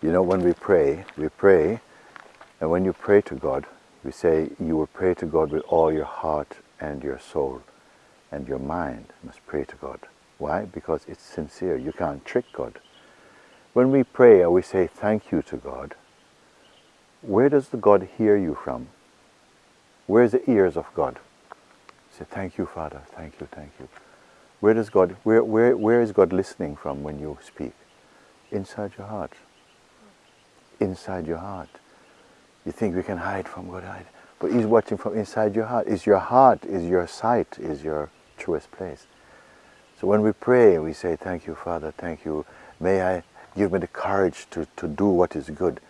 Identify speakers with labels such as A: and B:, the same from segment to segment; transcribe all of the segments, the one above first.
A: You know, when we pray, we pray, and when you pray to God, we say you will pray to God with all your heart and your soul and your mind. Must pray to God. Why? Because it's sincere. You can't trick God. When we pray and we say thank you to God, where does the God hear you from? Where's the ears of God? Say, thank you, Father. Thank you, thank you. Where does God, where, where, where is God listening from when you speak? Inside your heart. Inside your heart. You think we can hide from God, hide. But He's watching from inside your heart. Is your heart, is your sight, is your truest place. So when we pray, we say, thank you, Father, thank you. May I give me the courage to, to do what is good.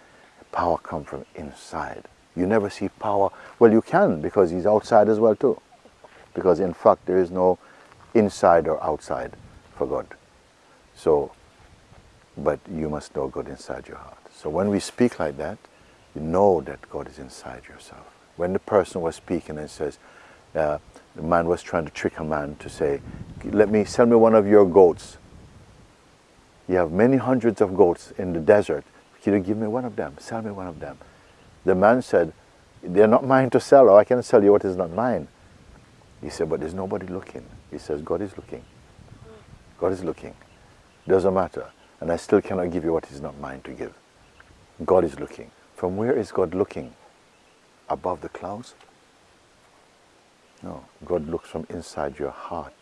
A: Power come from inside. You never see power. Well, you can because he's outside as well too. Because in fact, there is no inside or outside for God. So, but you must know God inside your heart. So when we speak like that, you know that God is inside yourself. When the person was speaking and says, uh, the man was trying to trick a man to say, let me, sell me one of your goats. You have many hundreds of goats in the desert. Can you give me one of them? Sell me one of them. The man said, they're not mine to sell, or I can sell you what is not mine. He said, but there's nobody looking. He says, God is looking. God is looking. Doesn't matter. And I still cannot give you what is not mine to give. God is looking. From where is God looking? Above the clouds? No, God looks from inside your heart.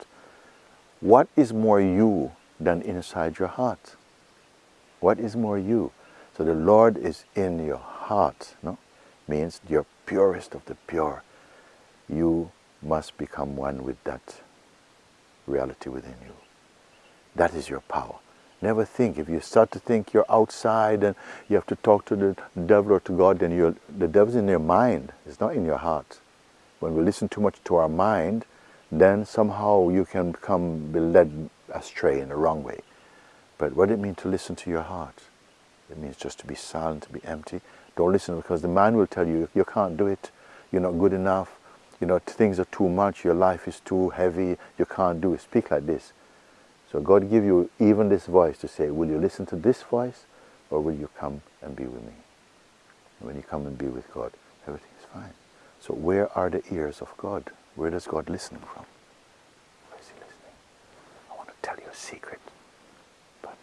A: What is more you than inside your heart? What is more you? So the Lord is in your heart, no? Means you're purest of the pure. You must become one with that reality within you. That is your power. Never think, if you start to think you're outside and you have to talk to the devil or to God, then the devil's in your mind. It's not in your heart when we listen too much to our mind, then somehow you can become be led astray in the wrong way. But what it means to listen to your heart? It means just to be silent, to be empty. Don't listen because the mind will tell you, you can't do it, you're not good enough, you know, things are too much, your life is too heavy, you can't do it. Speak like this. So God give you even this voice to say, will you listen to this voice or will you come and be with me? And when you come and be with God, everything is fine. So where are the ears of God? Where does God listen from? Where is he listening? I want to tell you a secret, but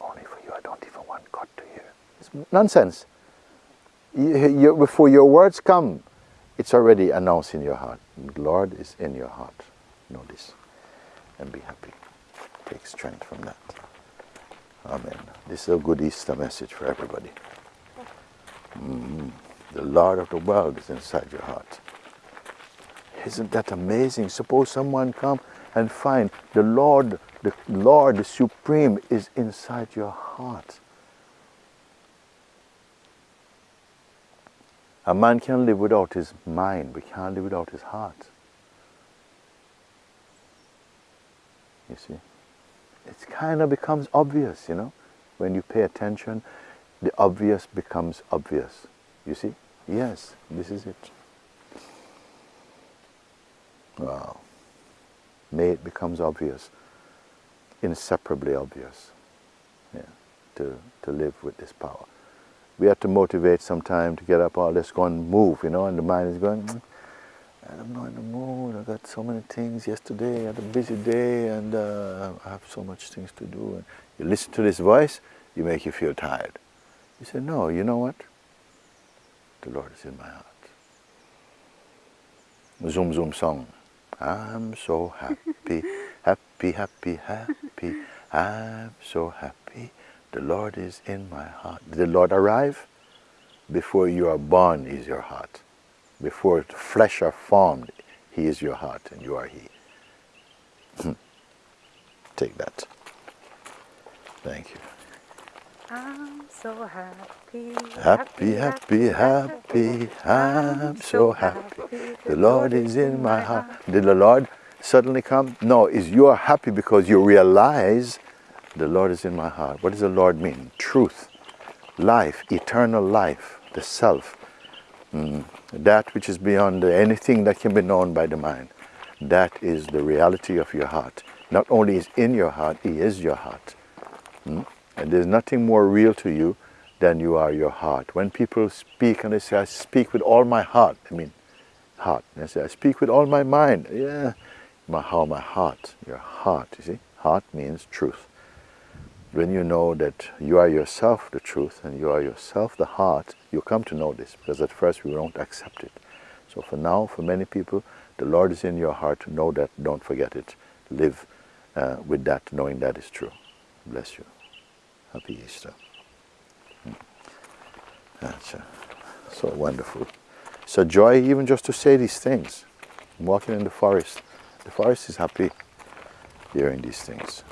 A: only for you. I don't even want God to hear. It's nonsense. You, you, before your words come, it's already announced in your heart. The Lord is in your heart. Know this and be happy. Take strength from that. Amen. This is a good Easter message for everybody. Mm -hmm. The Lord of the world is inside your heart. Isn't that amazing? Suppose someone come and find the Lord, the Lord, the Supreme is inside your heart. A man can live without his mind, but can't live without his heart. You see? It kind of becomes obvious, you know. When you pay attention, the obvious becomes obvious. You see? Yes, this is it. Wow. May it becomes obvious, inseparably obvious, yeah, to, to live with this power. We have to motivate sometime to get up, oh, let's go and move, you know, and the mind is going, hmm. Mm, I'm not in the mood, I got so many things yesterday, I had a busy day, and uh, I have so much things to do. And you listen to this voice, you make you feel tired. You say, no, you know what? The Lord is in my heart. Zoom Zoom song. I'm so happy, happy, happy, happy. I'm so happy. The Lord is in my heart. Did the Lord arrive? Before you are born is your heart. Before the flesh are formed, He is your heart and you are He. Hmm. Take that. Thank you.
B: I'm so happy.
A: Happy, happy, happy. I'm so happy. The Lord is in my heart. Did the Lord suddenly come? No, is you are happy because you realize the Lord is in my heart. What does the Lord mean? Truth, life, eternal life, the self. Mm, that which is beyond anything that can be known by the mind. That is the reality of your heart. Not only is in your heart, He is your heart. Mm? And there's nothing more real to you than you are your heart. When people speak and they say, I speak with all my heart, I mean, heart. And they say, I speak with all my mind. Yeah, my, how my heart, your heart, you see? Heart means truth. When you know that you are yourself the truth and you are yourself the heart, you come to know this because at first we won't accept it. So for now, for many people, the Lord is in your heart. To know that, don't forget it. Live uh, with that, knowing that is true. Bless you. Happy Easter. Hmm. That's uh, so wonderful. So joy even just to say these things. I'm walking in the forest. The forest is happy hearing these things.